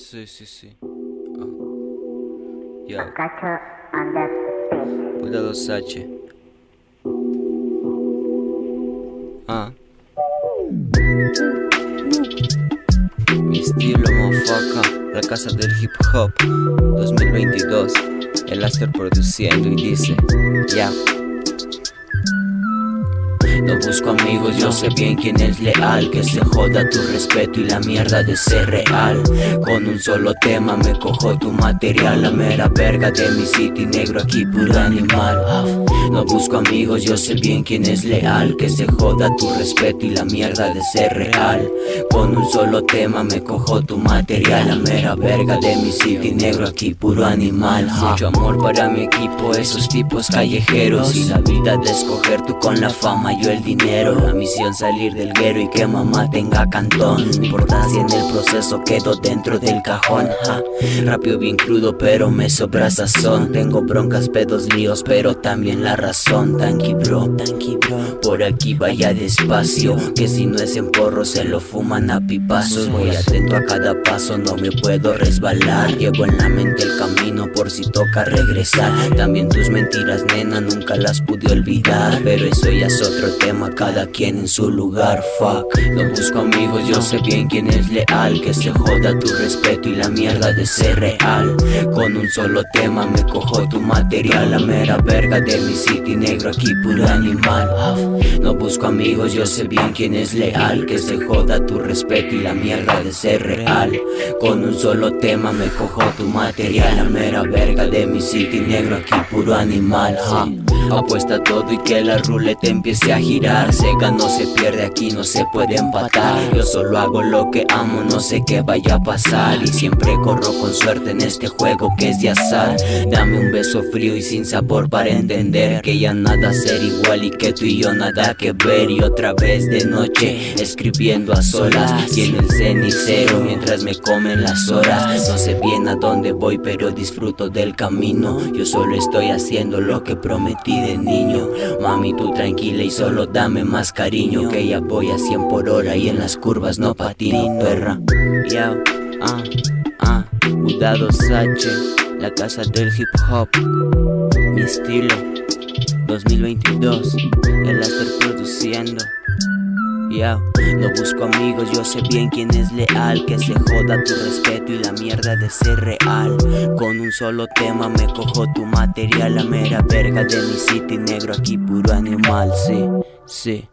Sí, sí, sí. Ah. Ya. Puta 2H. Ah. Mi estilo, mofaca. La casa del hip hop. 2022. El Aster produciendo y dice: Ya. No busco amigos, yo sé bien quién es leal. Que se joda tu respeto y la mierda de ser real. Con un solo tema me cojo tu material. La mera verga de mi city negro aquí puro animal. No busco amigos, yo sé bien quién es leal. Que se joda tu respeto y la mierda de ser real. Con un solo tema me cojo tu material. La mera verga de mi city negro aquí puro animal. Mucho amor para mi equipo, esos tipos callejeros. Y la vida de escoger tú con la fama, yo el dinero. La misión salir del guero y que mamá tenga cantón. No importa si en el proceso quedo dentro del cajón ja. Rápido bien crudo pero me sobra sazón. Tengo broncas, pedos, líos pero también la razón. Tanky bro, bro. Por aquí vaya despacio Que si no es en porro se lo fuman a pipazos. Voy atento a cada paso, no me puedo resbalar. Llevo en la mente el camino por si toca regresar. También tus mentiras nena nunca las pude olvidar Pero eso ya es otro tema, cada quien en su lugar, fuck. No busco amigos, yo sé bien quién es leal Que se joda tu respeto y la mierda de ser real. Con un solo tema me cojo tu material La mera verga de mi city negro aquí puro animal busco amigos, yo sé bien quién es leal Que se joda tu respeto y la mierda de ser real. Con un solo tema me cojo tu material La mera verga de mi city negro aquí puro animal Apuesta todo y que la ruleta empiece a girar. Se gana se pierde aquí, no se puede empatar. Yo solo hago lo que amo, no sé qué vaya a pasar. Y siempre corro con suerte en este juego que es de azar. Dame un beso frío y sin sabor para entender Que ya nada ser igual y que tú y yo nada que ver Y otra vez de noche escribiendo a solas Y en el cenicero mientras me comen las horas. No sé bien a dónde voy pero disfruto del camino. Yo solo estoy haciendo lo que prometí de niño. Mami tú tranquila y solo dame más cariño Que ella voy a 100 por hora y en las curvas no patino perra. Ya, ah, ah, H La casa del hip hop Mi estilo 2022 El estar produciendo. Ya, no busco amigos, yo sé bien quién es leal Que se joda tu respeto y la mierda de ser real. Con un solo tema me cojo tu material La mera verga de mi city negro aquí puro animal, sí, sí